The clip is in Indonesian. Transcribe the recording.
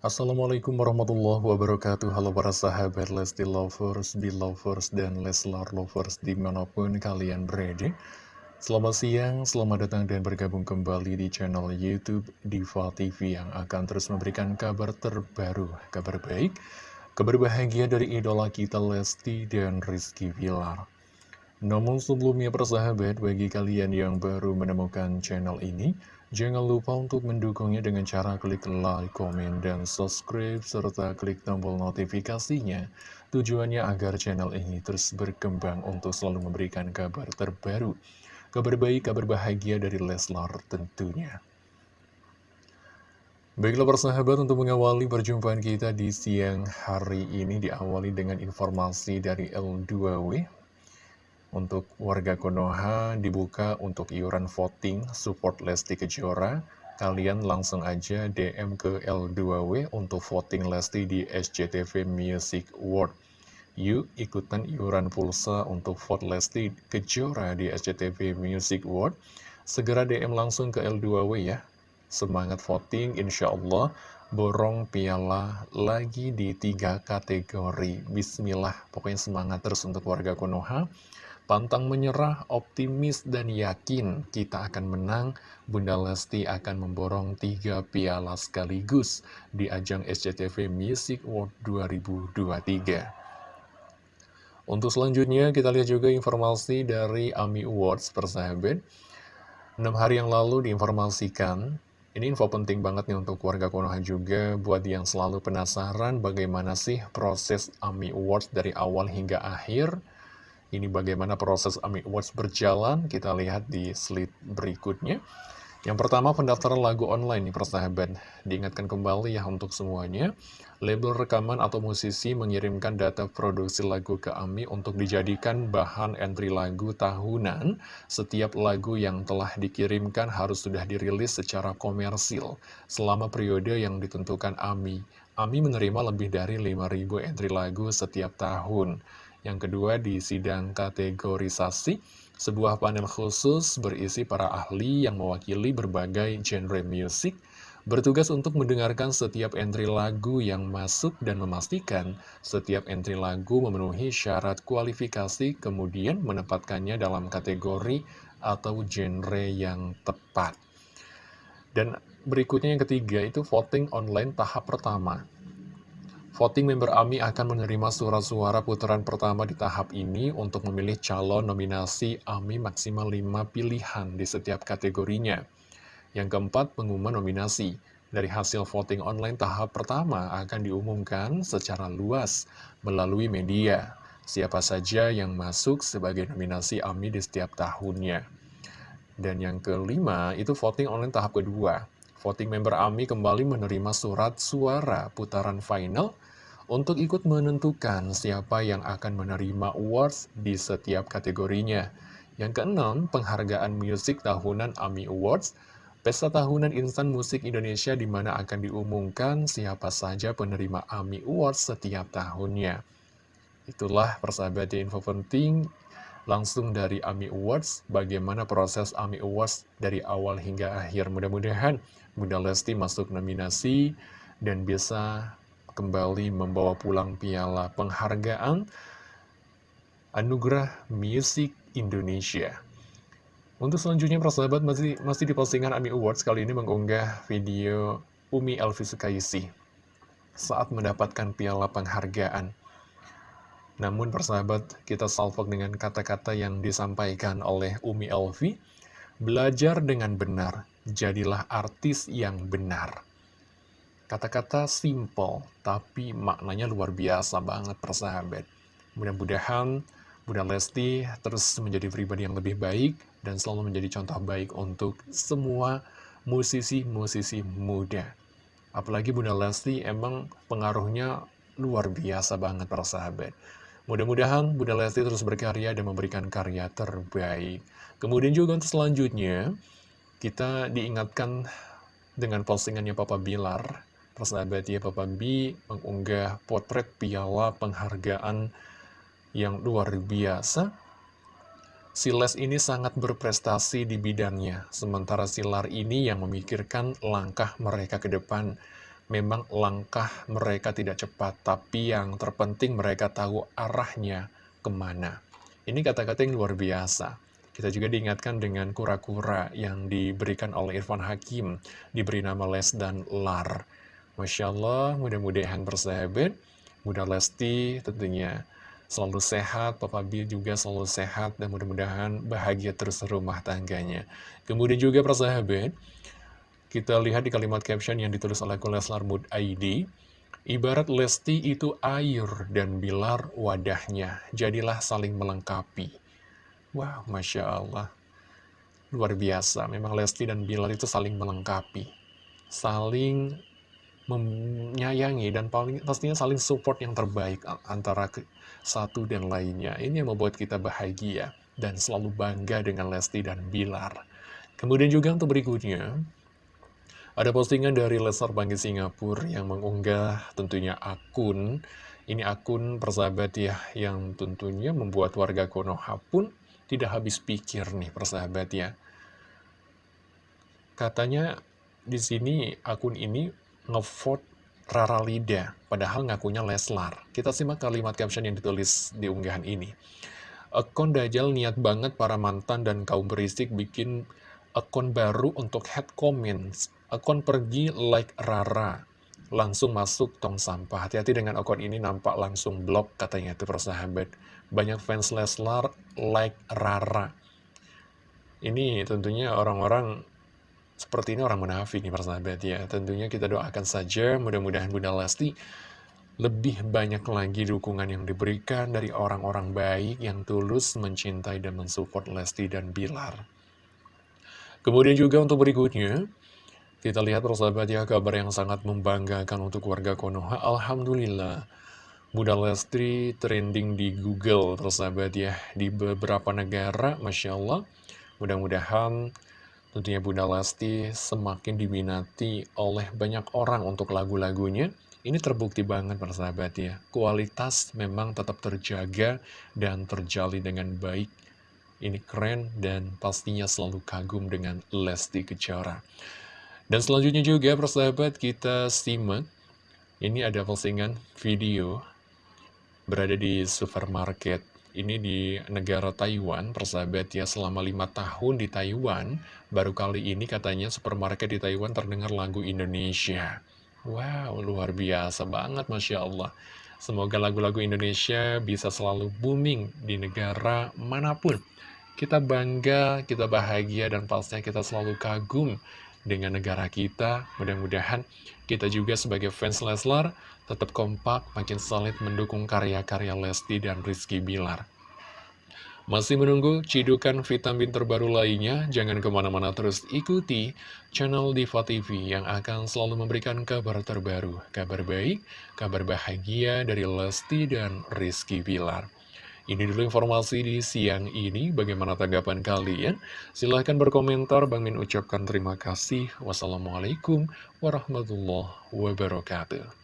Assalamualaikum warahmatullahi wabarakatuh. Halo para sahabat Lesti Lovers, Belovers, dan Leslar Lovers di mana pun kalian berada. Selamat siang, selamat datang dan bergabung kembali di channel Youtube Diva TV yang akan terus memberikan kabar terbaru, kabar baik Kabar bahagia dari idola kita Lesti dan Rizky Villar namun sebelumnya persahabat, bagi kalian yang baru menemukan channel ini, jangan lupa untuk mendukungnya dengan cara klik like, komen, dan subscribe, serta klik tombol notifikasinya. Tujuannya agar channel ini terus berkembang untuk selalu memberikan kabar terbaru, kabar baik, kabar bahagia dari Leslar tentunya. Baiklah persahabat untuk mengawali perjumpaan kita di siang hari ini diawali dengan informasi dari L2W untuk warga Konoha dibuka untuk iuran voting support Lesti Kejora. Kalian langsung aja DM ke L2W untuk voting Lesti di SCTV Music Award. Yuk ikutan iuran pulsa untuk vote Lesti Kejora di SCTV Music Award. Segera DM langsung ke L2W ya. Semangat voting, insya Allah borong piala lagi di tiga kategori. Bismillah, pokoknya semangat terus untuk warga Konoha. Pantang menyerah, optimis, dan yakin kita akan menang. Bunda Lesti akan memborong tiga piala sekaligus di ajang SCTV Music World 2023. Untuk selanjutnya, kita lihat juga informasi dari AMI Awards, persahabat. 6 hari yang lalu diinformasikan, ini info penting banget nih untuk warga Konoha juga, buat yang selalu penasaran bagaimana sih proses AMI Awards dari awal hingga akhir. Ini bagaimana proses AMI Awards berjalan, kita lihat di slide berikutnya. Yang pertama, pendaftaran lagu online nih persahabat. Diingatkan kembali ya untuk semuanya, label rekaman atau musisi mengirimkan data produksi lagu ke AMI untuk dijadikan bahan entry lagu tahunan. Setiap lagu yang telah dikirimkan harus sudah dirilis secara komersil selama periode yang ditentukan AMI. AMI menerima lebih dari 5.000 entry lagu setiap tahun. Yang kedua, di sidang kategorisasi, sebuah panel khusus berisi para ahli yang mewakili berbagai genre musik, bertugas untuk mendengarkan setiap entry lagu yang masuk dan memastikan setiap entry lagu memenuhi syarat kualifikasi, kemudian menempatkannya dalam kategori atau genre yang tepat. Dan berikutnya yang ketiga itu voting online tahap pertama. Voting member AMI akan menerima surat suara putaran pertama di tahap ini untuk memilih calon nominasi AMI maksimal 5 pilihan di setiap kategorinya. Yang keempat, pengumuman nominasi. Dari hasil voting online tahap pertama akan diumumkan secara luas melalui media. Siapa saja yang masuk sebagai nominasi AMI di setiap tahunnya. Dan yang kelima, itu voting online tahap kedua. Voting member AMI kembali menerima surat suara putaran final untuk ikut menentukan siapa yang akan menerima awards di setiap kategorinya. Yang keenam, penghargaan musik tahunan AMI Awards, pesta tahunan instan musik Indonesia di mana akan diumumkan siapa saja penerima AMI Awards setiap tahunnya. Itulah persahabat info penting langsung dari AMI Awards, bagaimana proses AMI Awards dari awal hingga akhir. Mudah-mudahan Bunda Lesti masuk nominasi dan bisa kembali membawa pulang piala penghargaan Anugerah Music Indonesia. Untuk selanjutnya, persahabat masih, masih di postingan AMI Awards kali ini mengunggah video Umi Elvi Sukaisi saat mendapatkan piala penghargaan. Namun persahabat, kita salvok dengan kata-kata yang disampaikan oleh Umi Elvi, belajar dengan benar, jadilah artis yang benar. Kata-kata simple, tapi maknanya luar biasa banget persahabat. Mudah-mudahan Bunda Lesti terus menjadi pribadi yang lebih baik dan selalu menjadi contoh baik untuk semua musisi-musisi muda. Apalagi Bunda Lesti emang pengaruhnya luar biasa banget persahabat. Mudah-mudahan Bunda Lesti terus berkarya dan memberikan karya terbaik. Kemudian juga untuk selanjutnya, kita diingatkan dengan postingannya Papa Bilar Persahabat ya, Papa B mengunggah potret piala penghargaan yang luar biasa. Siles ini sangat berprestasi di bidangnya, sementara Silar ini yang memikirkan langkah mereka ke depan. Memang langkah mereka tidak cepat, tapi yang terpenting mereka tahu arahnya ke mana. Ini kata-kata yang luar biasa. Kita juga diingatkan dengan kura-kura yang diberikan oleh Irfan Hakim, diberi nama Les dan Lar. Masya Allah, mudah-mudahan bersahabat, mudah Lesti tentunya selalu sehat, Papa Bill juga selalu sehat, dan mudah-mudahan bahagia terus rumah tangganya. Kemudian juga persahabat, kita lihat di kalimat caption yang ditulis oleh Leslar Mood ID. Ibarat Lesti itu air dan Bilar wadahnya. Jadilah saling melengkapi. Wow, Masya Allah. Luar biasa. Memang Lesti dan Bilar itu saling melengkapi. Saling menyayangi dan paling pastinya saling support yang terbaik antara satu dan lainnya. Ini yang membuat kita bahagia dan selalu bangga dengan Lesti dan Bilar. Kemudian juga untuk berikutnya, ada postingan dari Lesar Bangki Singapura yang mengunggah tentunya akun. Ini akun persahabat ya, yang tentunya membuat warga Konoha pun tidak habis pikir nih persahabat ya. Katanya di sini akun ini ngevote Rara Lida, padahal ngakunya Leslar. Kita simak kalimat caption yang ditulis di unggahan ini. Akun Dajjal niat banget para mantan dan kaum berisik bikin akun baru untuk head comments akun pergi like Rara, langsung masuk tong sampah. Hati-hati dengan akun ini nampak langsung blok katanya itu persahabat. Banyak fans Leslar like Rara. Ini tentunya orang-orang seperti ini orang munafik nih persahabat ya. Tentunya kita doakan saja mudah-mudahan Bunda Lesti lebih banyak lagi dukungan yang diberikan dari orang-orang baik yang tulus mencintai dan mensupport Lesti dan Bilar. Kemudian juga untuk berikutnya, kita lihat persahabat ya kabar yang sangat membanggakan untuk warga Konoha. Alhamdulillah. Bunda Lesti trending di Google persahabat ya di beberapa negara. Masya Allah. Mudah-mudahan tentunya Bunda Lesti semakin diminati oleh banyak orang untuk lagu-lagunya. Ini terbukti banget persahabat ya. Kualitas memang tetap terjaga dan terjalin dengan baik. Ini keren dan pastinya selalu kagum dengan Lesti Kejora. Dan selanjutnya juga persahabat kita simak. Ini ada postingan video Berada di supermarket. Ini di negara Taiwan Persahabat ya. Selama lima tahun di Taiwan Baru kali ini katanya supermarket di Taiwan terdengar lagu Indonesia. Wow luar biasa banget Masya Allah. Semoga lagu-lagu Indonesia bisa selalu booming di negara mana pun. Kita bangga, kita bahagia, dan pastinya kita selalu kagum dengan negara kita. Mudah-mudahan kita juga sebagai fans Leslar tetap kompak, makin solid mendukung karya-karya Lesti dan Rizky Bilar. Masih menunggu cidukan vitamin terbaru lainnya? Jangan ke mana-mana terus ikuti channel Diva TV yang akan selalu memberikan kabar terbaru, kabar baik, kabar bahagia dari Lesti dan Rizky Bilar. Ini dulu informasi di siang ini. Bagaimana tanggapan kalian? Silahkan berkomentar. Bang Min ucapkan terima kasih. Wassalamualaikum warahmatullahi wabarakatuh.